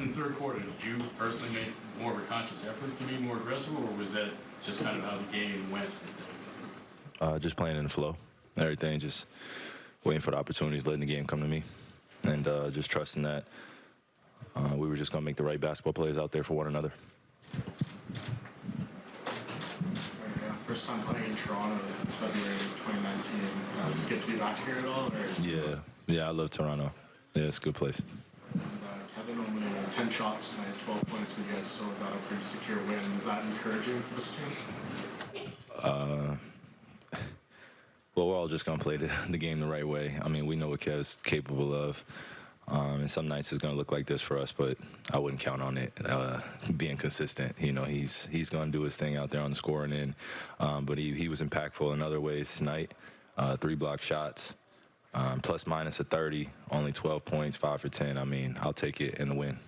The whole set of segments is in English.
In the third quarter, did you personally make more of a conscious effort to be more aggressive, or was that just kind of how the game went? Uh, just playing in the flow. Everything, just waiting for the opportunities, letting the game come to me, and uh, just trusting that uh, we were just going to make the right basketball plays out there for one another. Yeah, first time playing in Toronto since February 2019. Uh, was it good to be back here at all? Or Yeah, yeah, I love Toronto. Yeah, it's a good place. And, uh, Kevin only uh, 10 shots tonight, 12 points, but you guys still got a pretty secure win. Was that encouraging for this team? Well, we're all just going to play the, the game the right way. I mean, we know what Kev's capable of. Um, and some nights it's going to look like this for us, but I wouldn't count on it uh, being consistent. You know, he's he's going to do his thing out there on the scoring end. Um, but he, he was impactful in other ways tonight. Uh, three block shots, um, plus minus a 30, only 12 points, five for 10. I mean, I'll take it in the win.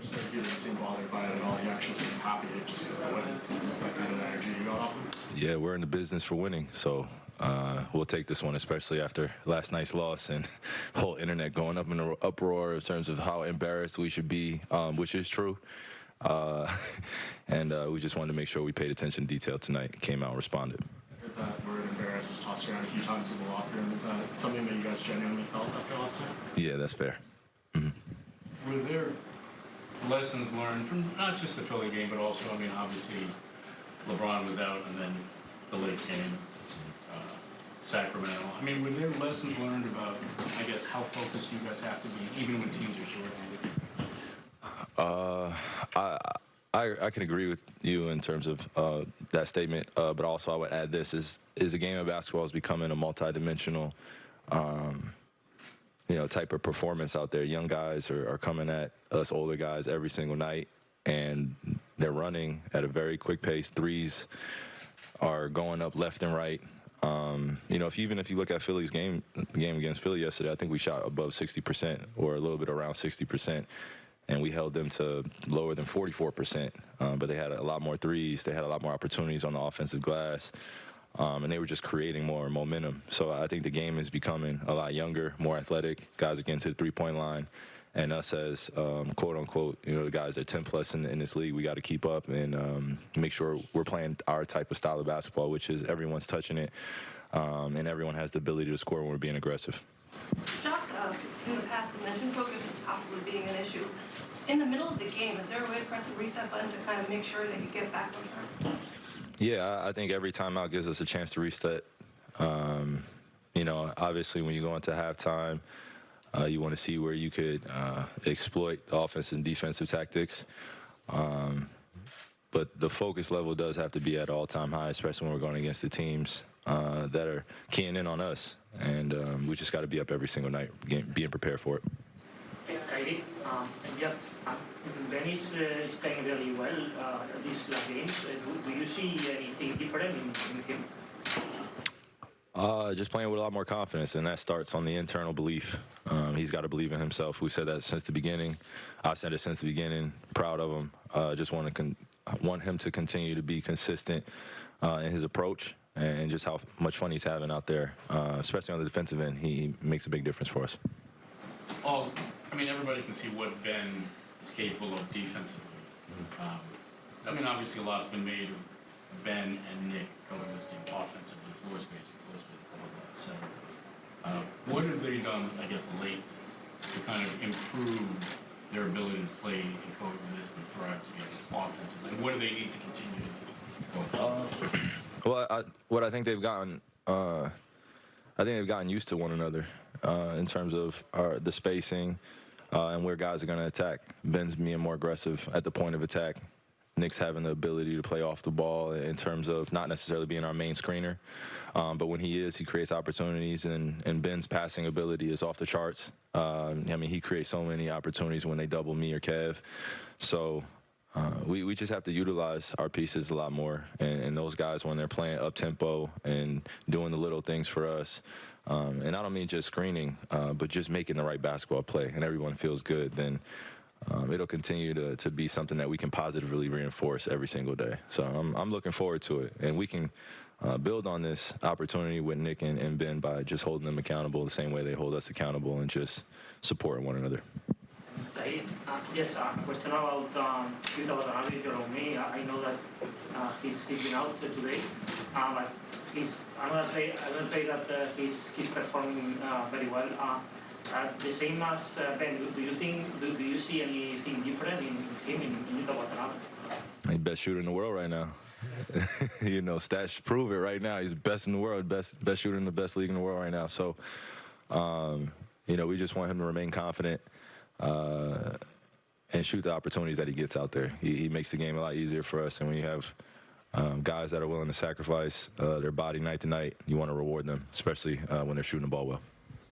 Just like you didn't seem bothered by it at all. You actually seemed happy just because the win. Was that kind of energy you got off him? Yeah, we're in the business for winning, so uh, we'll take this one, especially after last night's loss and whole internet going up in an uproar in terms of how embarrassed we should be, um, which is true. Uh, and uh, we just wanted to make sure we paid attention to detail tonight. Came out and responded. Heard that word embarrassed tossed around a few times in the locker room. Is that something that you guys genuinely felt after last night? Yeah, that's fair. Were there lessons learned from not just the Philly game, but also, I mean, obviously, LeBron was out, and then the Lakers game, uh, Sacramento. I mean, were there lessons learned about, I guess, how focused you guys have to be, even when teams are shorthanded? Uh, I, I I can agree with you in terms of uh, that statement, uh, but also I would add this: is is the game of basketball is becoming a multidimensional, um, you know, type of performance out there. Young guys are, are coming at us older guys every single night, and they're running at a very quick pace. Threes are going up left and right. Um, you know, if you, even if you look at Philly's game, game against Philly yesterday, I think we shot above 60% or a little bit around 60%, and we held them to lower than 44%. Um, but they had a lot more threes. They had a lot more opportunities on the offensive glass, um, and they were just creating more momentum. So I think the game is becoming a lot younger, more athletic. Guys are getting to the three-point line. And us as um, quote unquote, you know, the guys that are 10 plus in, in this league, we got to keep up and um, make sure we're playing our type of style of basketball, which is everyone's touching it um, and everyone has the ability to score when we're being aggressive. Jacque, uh, in the past, mentioned focus as possibly being an issue. In the middle of the game, is there a way to press the reset button to kind of make sure that you get back on track? Yeah, I- think every timeout gives us a chance to reset. Um, you know, obviously, when you go into halftime, uh, you want to see where you could uh, exploit offense and defensive tactics. Um, but the focus level does have to be at all-time high, especially when we're going against the teams uh, that are keying in on us. And um, we just got to be up every single night, being prepared for it. Hey, Kyrie, um, yeah, um, Ben is, uh, is playing really well uh, these last games. Uh, do, do you see anything different in, in him? Uh, just playing with a lot more confidence, and that starts on the internal belief. Um, he's got to believe in himself. We've said that since the beginning. I've said it since the beginning. Proud of him. Uh, just want to con- want him to continue to be consistent uh, in his approach and just how much fun he's having out there, uh, especially on the defensive end. He makes a big difference for us. Well, I mean, everybody can see what Ben is capable of defensively. Um, I mean, obviously, a lot's been made of Ben and Nic coexisting offensively, floor spacing, floor spacing, blah, blah, cetera. Uh, what have they done, I guess, late to kind of improve their ability to play and coexist and thrive together offensively? And what do they need to continue to do? going forward? Well, I, what I think they've gotten, uh, I think they've gotten used to one another uh, in terms of our, the spacing uh, and where guys are going to attack. Ben's being more aggressive at the point of attack. Nic's having the ability to play off the ball in terms of not necessarily being our main screener, um, but when he is, he creates opportunities, and, and Ben's passing ability is off the charts. Um, I mean, he creates so many opportunities when they double me or Kev. So uh, we, we just have to utilize our pieces a lot more. And, and those guys, when they're playing up tempo and doing the little things for us, um, and I don't mean just screening, uh, but just making the right basketball play, and everyone feels good, then um, it'll continue to, to be something that we can positively reinforce every single day. So I'm, I'm looking forward to it. And we can uh, build on this opportunity with Nic and, and Ben by just holding them accountable the same way they hold us accountable and just supporting one another. Kyrie. Uh, yes, uh, a question about um, Yuta Watanabe, me. I know that uh, he's, he's been out uh, today, uh, but he's another play, another play that uh, he's, he's performing uh, very well. Uh, uh, the same as uh, Ben, do, you think, do, do you see anything different in him, in, Yuta Watanabe? He's best shooter in the world right now. you know, stats prove it right now. He's best in the world, best best shooter in the best league in the world right now. So, um, you know, we just want him to remain confident uh, and shoot the opportunities that he gets out there. He, he makes the game a lot easier for us. And when you have um, guys that are willing to sacrifice uh, their body night to night, you want to reward them, especially uh, when they're shooting the ball well.